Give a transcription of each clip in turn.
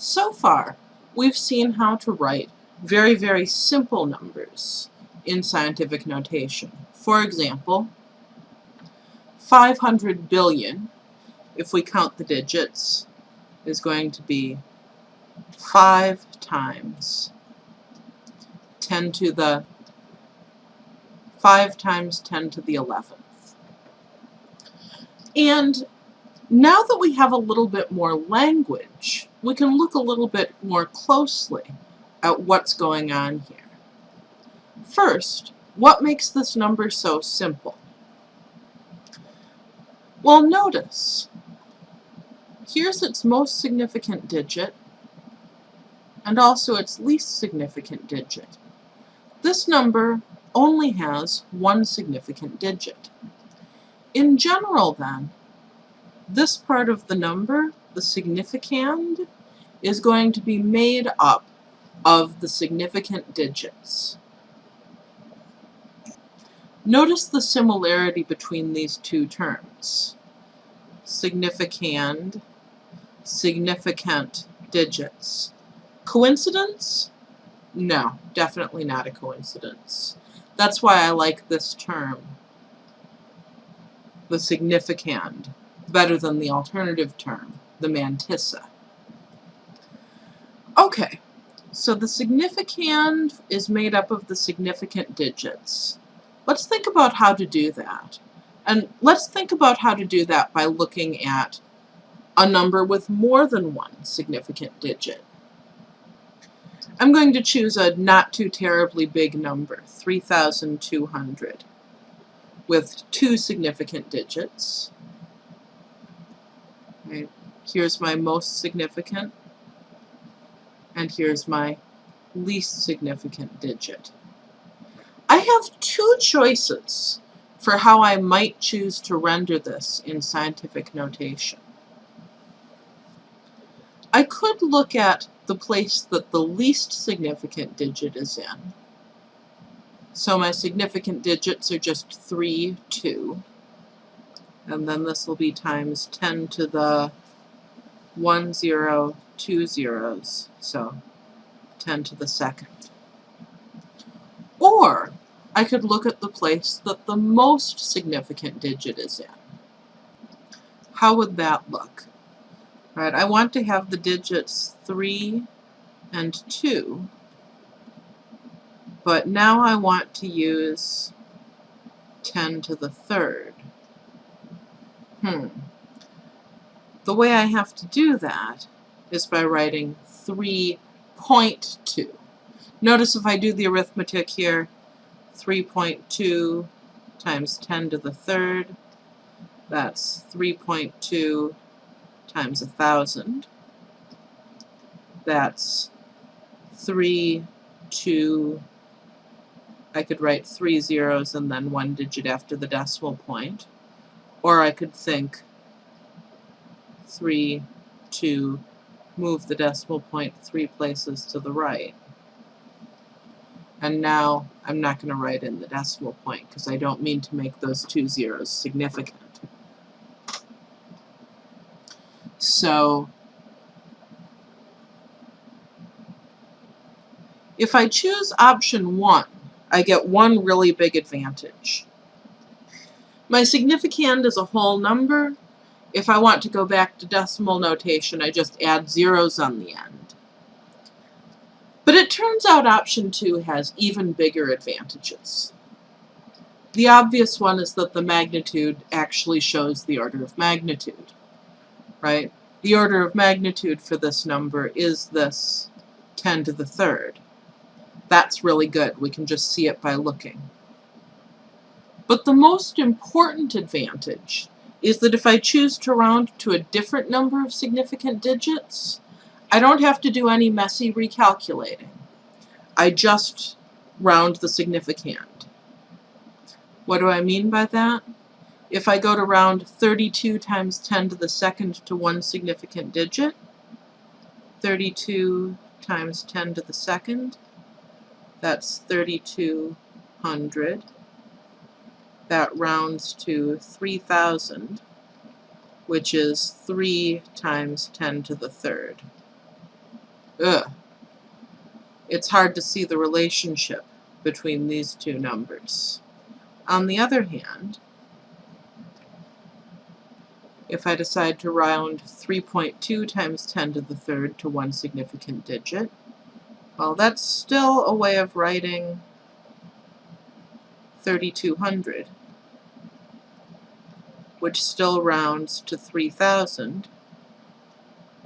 So far, we've seen how to write very, very simple numbers in scientific notation. For example, 500 billion, if we count the digits, is going to be 5 times 10 to the 5 times 10 to the 11th. And now that we have a little bit more language, we can look a little bit more closely at what's going on here. First, what makes this number so simple? Well, notice, here's its most significant digit, and also its least significant digit. This number only has one significant digit. In general, then, this part of the number, the significand, is going to be made up of the significant digits. Notice the similarity between these two terms. Significand, significant digits. Coincidence? No, definitely not a coincidence. That's why I like this term, the significand, better than the alternative term, the mantissa. Okay, so the significand is made up of the significant digits. Let's think about how to do that. And let's think about how to do that by looking at a number with more than one significant digit. I'm going to choose a not too terribly big number, 3,200, with two significant digits. Here's my most significant, and here's my least significant digit. I have two choices for how I might choose to render this in scientific notation. I could look at the place that the least significant digit is in. So my significant digits are just 3, 2. And then this will be times 10 to the 1, 0, 2 zeros. So 10 to the second. Or I could look at the place that the most significant digit is in. How would that look? Right, I want to have the digits 3 and 2, but now I want to use 10 to the third. Hmm. The way I have to do that is by writing 3.2. Notice if I do the arithmetic here, 3.2 times 10 to the third, that's 3.2 times a 1,000. That's 3, 2, I could write three zeros and then one digit after the decimal point. Or I could think 3, 2, move the decimal point three places to the right. And now I'm not going to write in the decimal point because I don't mean to make those two zeros significant. So if I choose option 1, I get one really big advantage. My significand is a whole number. If I want to go back to decimal notation, I just add zeros on the end. But it turns out option 2 has even bigger advantages. The obvious one is that the magnitude actually shows the order of magnitude, right? The order of magnitude for this number is this 10 to the third. That's really good. We can just see it by looking. But the most important advantage is that if I choose to round to a different number of significant digits, I don't have to do any messy recalculating. I just round the significand. What do I mean by that? If I go to round 32 times 10 to the second to one significant digit, 32 times 10 to the second, that's 3200. That rounds to 3000, which is 3 times 10 to the third. ugh, it's hard to see the relationship between these two numbers. On the other hand, if I decide to round 3.2 times 10 to the third to one significant digit, well, that's still a way of writing 3200, which still rounds to 3000,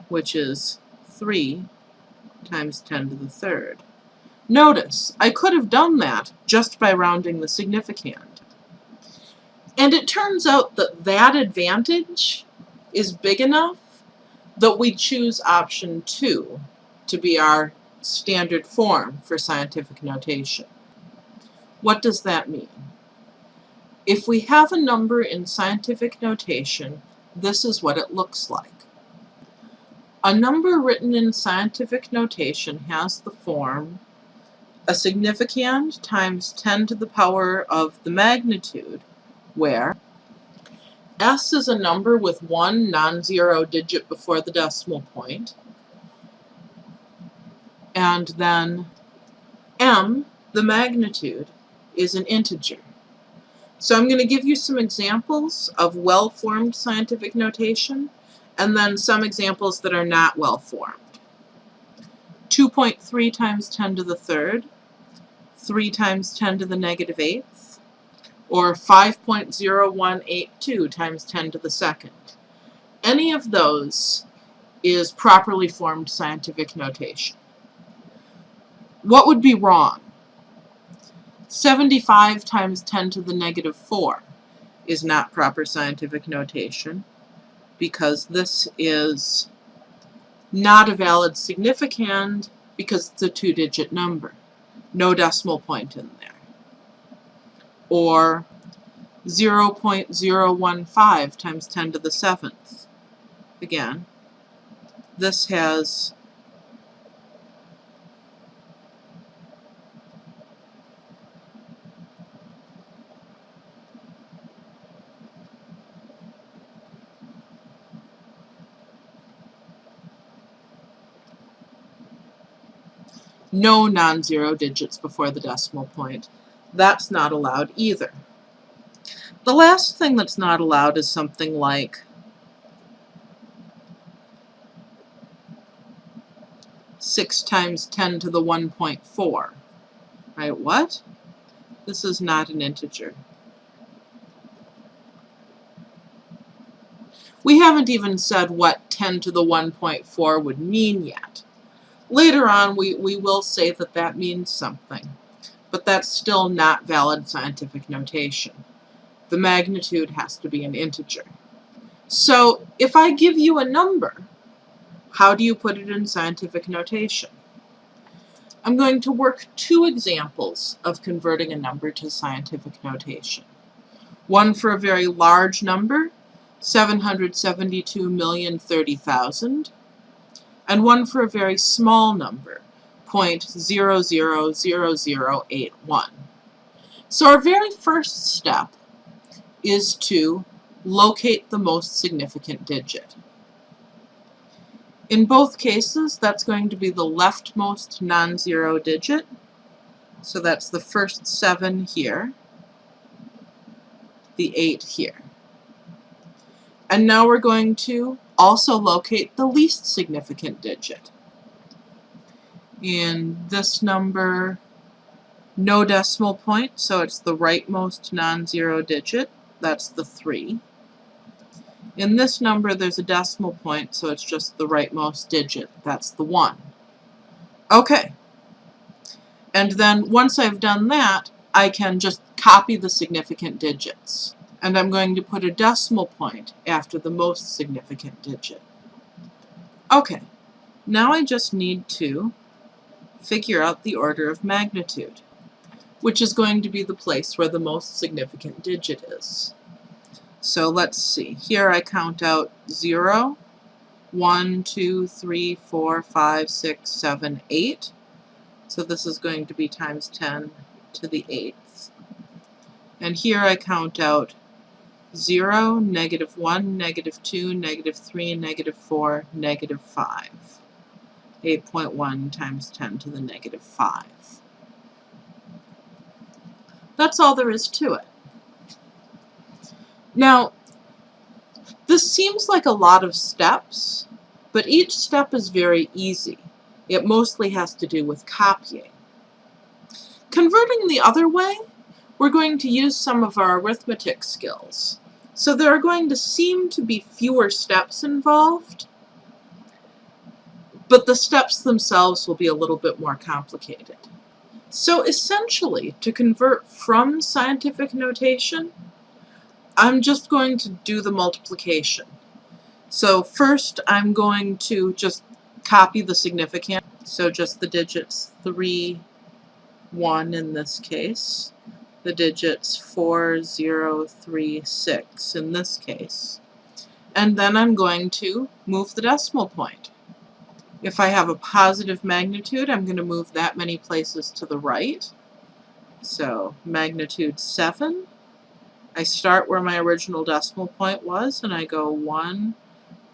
which is 3 times 10 to the third. Notice, I could have done that just by rounding the significand. And it turns out that that advantage is big enough that we choose option 2 to be our standard form for scientific notation. What does that mean? If we have a number in scientific notation, this is what it looks like. A number written in scientific notation has the form a significand times 10 to the power of the magnitude, where s is a number with one non-zero digit before the decimal point, and then m, the magnitude, is an integer. So I'm going to give you some examples of well-formed scientific notation, and then some examples that are not well-formed. 2.3 times 10 to the third, 3 times 10 to the negative eighth, or 5.0182 times 10 to the second. Any of those is properly formed scientific notation. What would be wrong? 75 times 10 to the negative 4 is not proper scientific notation because this is not a valid significand because it's a two-digit number. No decimal point in there. Or 0.015 times 10 to the 7th. Again, this has no non-zero digits before the decimal point. That's not allowed either. The last thing that's not allowed is something like six times 10 to the 1.4. Right, what? This is not an integer. We haven't even said what 10 to the 1.4 would mean yet. Later on, we, we will say that that means something, but that's still not valid scientific notation. The magnitude has to be an integer. So if I give you a number, how do you put it in scientific notation? I'm going to work two examples of converting a number to scientific notation. One for a very large number, 772,030,000, and one for a very small number, 0.000081. So our very first step is to locate the most significant digit. In both cases, that's going to be the leftmost non-zero digit. So that's the first 7 here, the 8 here. And now we're going to also locate the least significant digit. In this number, no decimal point, so it's the rightmost non-zero digit. That's the 3. In this number, there's a decimal point, so it's just the rightmost digit. That's the 1. Okay. And then once I've done that, I can just copy the significant digits and I'm going to put a decimal point after the most significant digit. Okay, now I just need to figure out the order of magnitude, which is going to be the place where the most significant digit is. So let's see, here I count out 0, 1, 2, 3, 4, 5, 6, 7, 8. So this is going to be times 10 to the 8th. And here I count out 0, negative 1, negative 2, negative 3, negative 4, negative 5. 8.1 times 10 to the negative 5. That's all there is to it. Now, this seems like a lot of steps, but each step is very easy. It mostly has to do with copying. Converting the other way, we're going to use some of our arithmetic skills. So there are going to seem to be fewer steps involved, but the steps themselves will be a little bit more complicated. So essentially, to convert from scientific notation, I'm just going to do the multiplication. So first I'm going to just copy the significand, so just the digits 3, 1 in this case, the digits 4, 0, 3, 6 in this case. And then I'm going to move the decimal point. If I have a positive magnitude, I'm going to move that many places to the right. So magnitude 7. I start where my original decimal point was, and I go 1,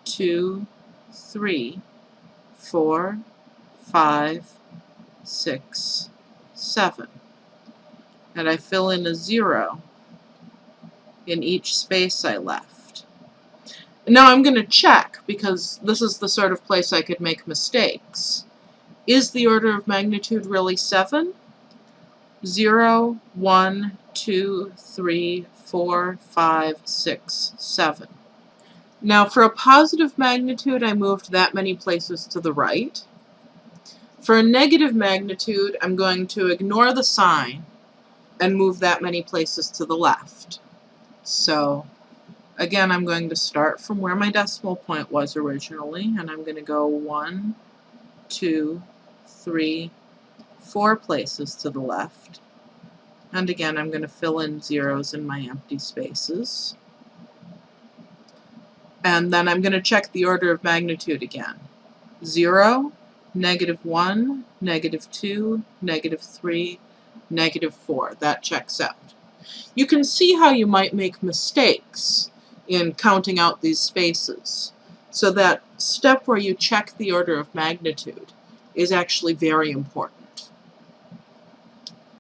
2, 3, 4, 5, 6, 7. And I fill in a 0 in each space I left. Now I'm going to check, because this is the sort of place I could make mistakes. Is the order of magnitude really 7? 0, 1, 2, 3, 4, 5, 6, 7. Now for a positive magnitude, I moved that many places to the right. For a negative magnitude, I'm going to ignore the sign and move that many places to the left. So Again, I'm going to start from where my decimal point was originally, and I'm going to go one, two, three, four places to the left. And again, I'm going to fill in zeros in my empty spaces. And then I'm going to check the order of magnitude again. 0, negative 1, negative 2, negative 3, negative 4. That checks out. You can see how you might make mistakes in counting out these spaces. So that step where you check the order of magnitude is actually very important.